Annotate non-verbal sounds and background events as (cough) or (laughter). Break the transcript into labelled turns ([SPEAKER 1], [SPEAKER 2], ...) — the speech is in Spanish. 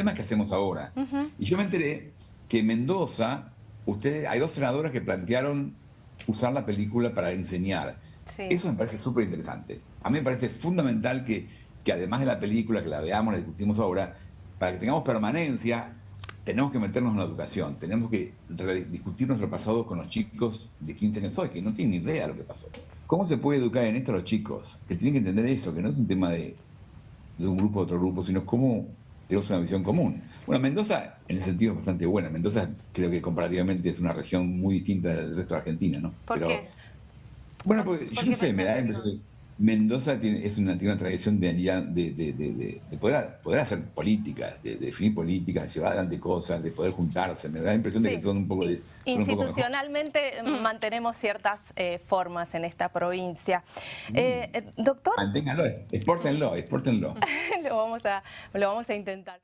[SPEAKER 1] tema es qué hacemos ahora. Y yo me enteré que en Mendoza, ustedes, hay dos senadoras que plantearon usar la película para enseñar. Eso me parece súper interesante. A mí me parece fundamental que, que además de la película, que la veamos, la discutimos ahora, para que tengamos permanencia, tenemos que meternos en la educación, tenemos que discutir nuestro pasado con los chicos de 15 años hoy, que no tienen ni idea de lo que pasó. ¿Cómo se puede educar en esto a los chicos? Que tienen que entender eso, que no es un tema de, de un grupo a otro grupo, sino cómo tenemos una visión común. Bueno, Mendoza en ese sentido es bastante buena. Mendoza creo que comparativamente es una región muy distinta del resto de Argentina, ¿no?
[SPEAKER 2] ¿Por qué?
[SPEAKER 1] Bueno, porque yo no sé, me da la impresión Mendoza tiene, es una, tiene una tradición de, de, de, poder, poder, hacer políticas, de, definir políticas, de llevar adelante cosas, de poder juntarse. Me da la impresión de que son un poco de...
[SPEAKER 2] Institucionalmente mantenemos ciertas eh, formas en esta provincia. Mm. Eh, eh, doctor...
[SPEAKER 1] Manténganlo, exportenlo, exportenlo. (laughs)
[SPEAKER 2] lo, vamos a, lo vamos a intentar.